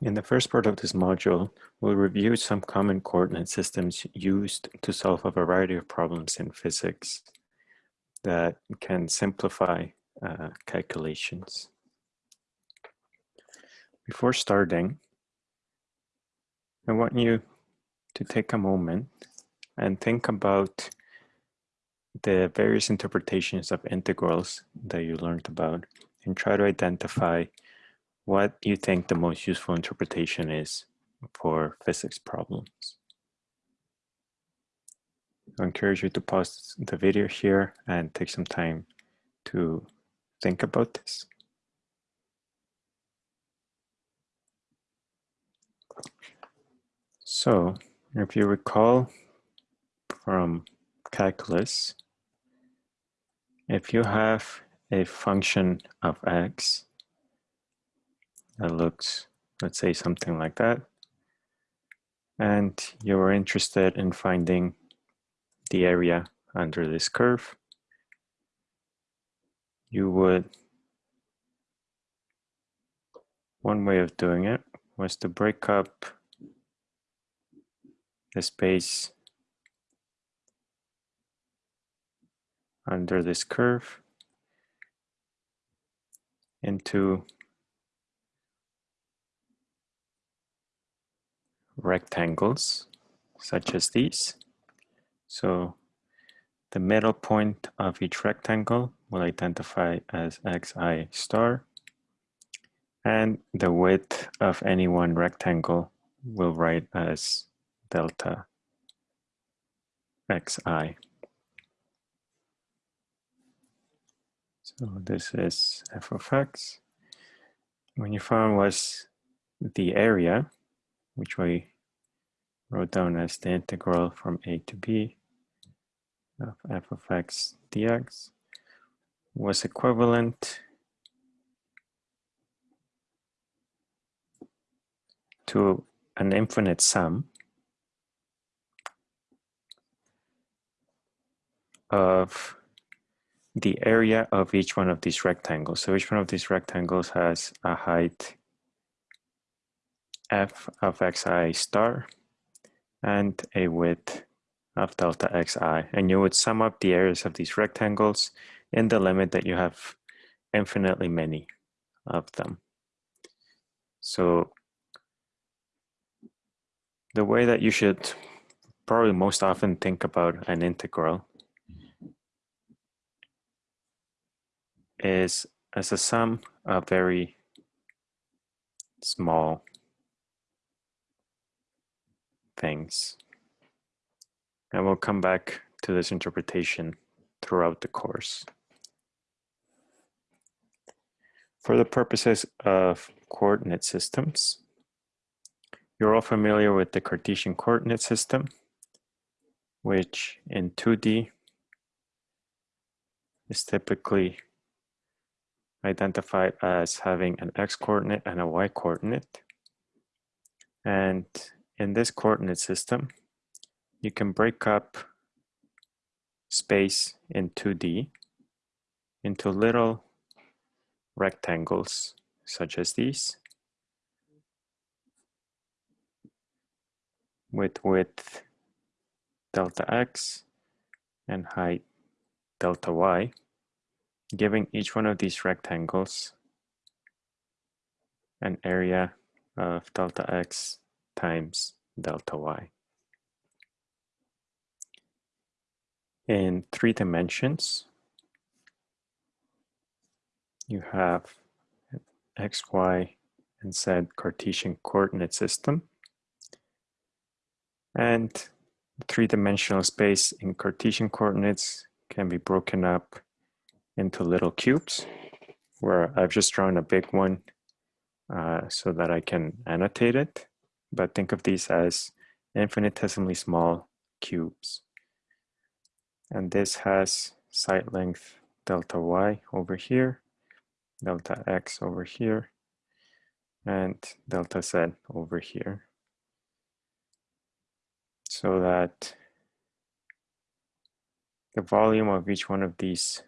In the first part of this module, we'll review some common coordinate systems used to solve a variety of problems in physics that can simplify uh, calculations. Before starting, I want you to take a moment and think about the various interpretations of integrals that you learned about and try to identify what you think the most useful interpretation is for physics problems. I encourage you to pause the video here and take some time to think about this. So, if you recall from calculus, if you have a function of x that looks, let's say something like that. And you're interested in finding the area under this curve. You would, one way of doing it was to break up the space under this curve into rectangles such as these. So the middle point of each rectangle will identify as xi star and the width of any one rectangle will write as delta xi. So this is f of x. When you found was the area, which we wrote down as the integral from a to b of f of x dx was equivalent to an infinite sum of the area of each one of these rectangles. So each one of these rectangles has a height f of xi star and a width of delta xi. And you would sum up the areas of these rectangles in the limit that you have infinitely many of them. So the way that you should probably most often think about an integral is as a sum of very small things. And we'll come back to this interpretation throughout the course. For the purposes of coordinate systems, you're all familiar with the Cartesian coordinate system, which in 2D is typically identified as having an x coordinate and a y coordinate. And in this coordinate system, you can break up space in 2D into little rectangles such as these with width delta x and height delta y, giving each one of these rectangles an area of delta x times delta y. In three dimensions, you have x, y, and z Cartesian coordinate system. And three-dimensional space in Cartesian coordinates can be broken up into little cubes, where I've just drawn a big one uh, so that I can annotate it but think of these as infinitesimally small cubes. And this has side length delta y over here, delta x over here, and delta z over here. So that the volume of each one of these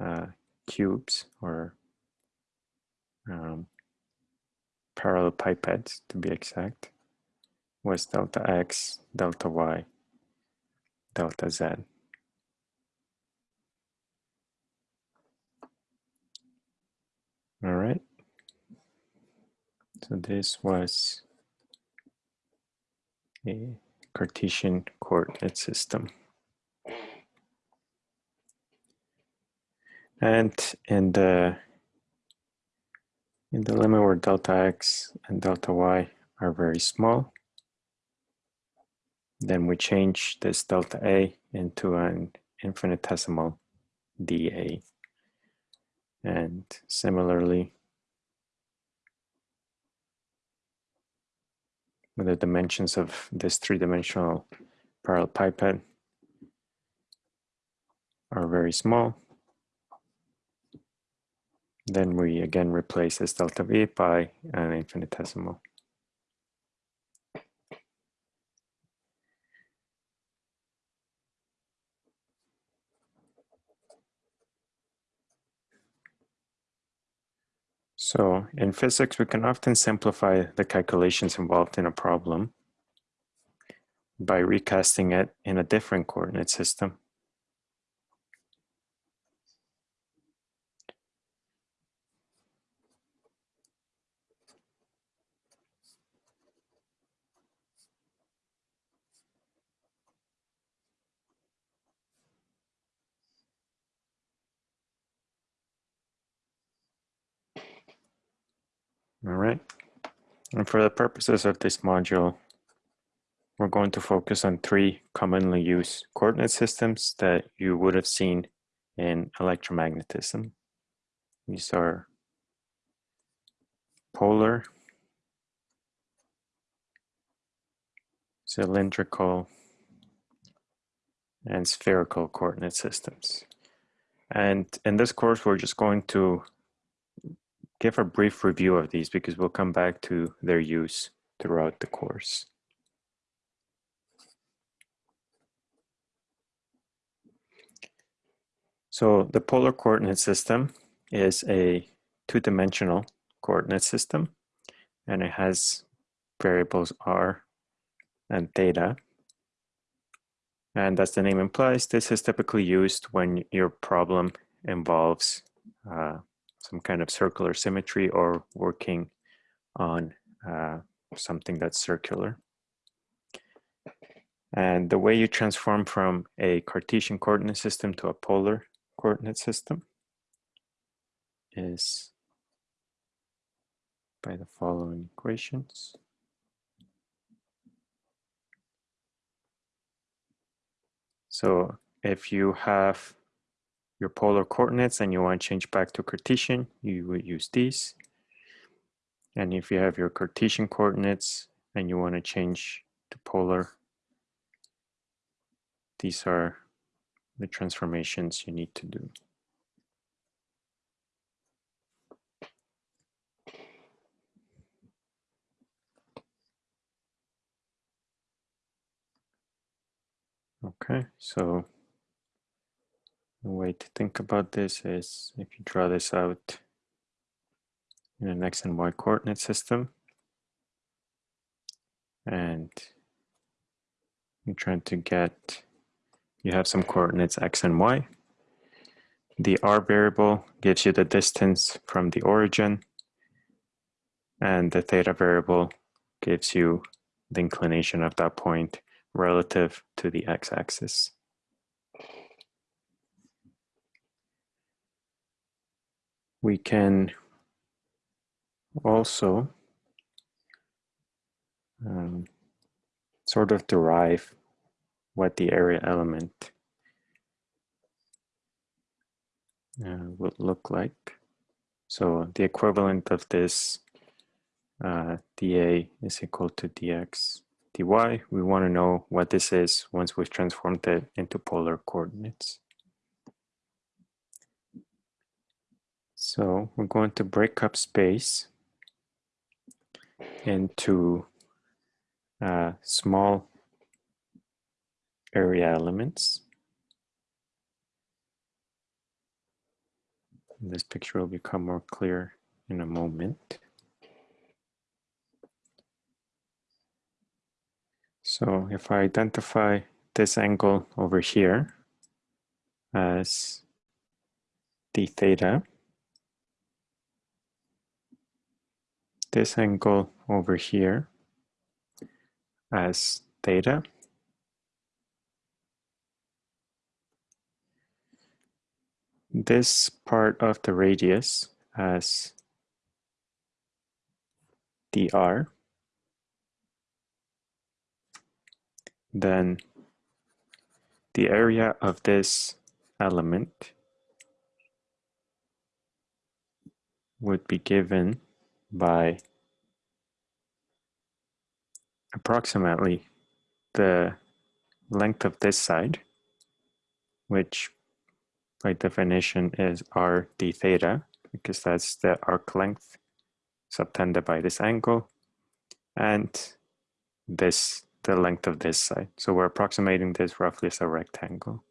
uh, cubes or um, parallelepiped to be exact was delta x, delta y, delta z. All right. So this was a Cartesian coordinate system. And in the in the limit where delta x and delta y are very small, then we change this delta a into an infinitesimal dA. And similarly, with the dimensions of this three-dimensional parallelepiped are very small, then we again replace this delta V by an infinitesimal. So in physics, we can often simplify the calculations involved in a problem by recasting it in a different coordinate system. All right. And for the purposes of this module, we're going to focus on three commonly used coordinate systems that you would have seen in electromagnetism. These are polar, cylindrical, and spherical coordinate systems. And in this course, we're just going to give a brief review of these because we'll come back to their use throughout the course. So the polar coordinate system is a two-dimensional coordinate system and it has variables r and theta. And as the name implies, this is typically used when your problem involves some kind of circular symmetry or working on uh, something that's circular. And the way you transform from a Cartesian coordinate system to a polar coordinate system is by the following equations. So if you have your polar coordinates and you want to change back to Cartesian, you would use these. And if you have your Cartesian coordinates and you want to change to polar, these are the transformations you need to do. Okay, so the way to think about this is if you draw this out in an x and y coordinate system and you're trying to get, you have some coordinates x and y. The r variable gives you the distance from the origin and the theta variable gives you the inclination of that point relative to the x-axis. We can also um, sort of derive what the area element uh, would look like. So the equivalent of this uh, dA is equal to dx dy. We want to know what this is once we've transformed it into polar coordinates. So we're going to break up space into uh, small area elements. This picture will become more clear in a moment. So if I identify this angle over here as d theta, this angle over here as theta, this part of the radius as dr, then the area of this element would be given by approximately the length of this side, which by definition is r d theta, because that's the arc length subtended by this angle, and this the length of this side. So we're approximating this roughly as a rectangle.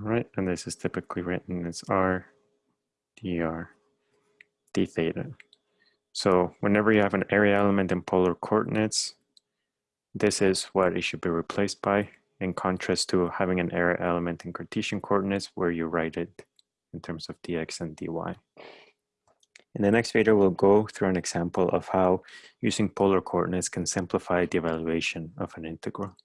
Right, and this is typically written as r dr d theta. So whenever you have an area element in polar coordinates, this is what it should be replaced by, in contrast to having an area element in Cartesian coordinates where you write it in terms of dx and dy. In the next video, we'll go through an example of how using polar coordinates can simplify the evaluation of an integral.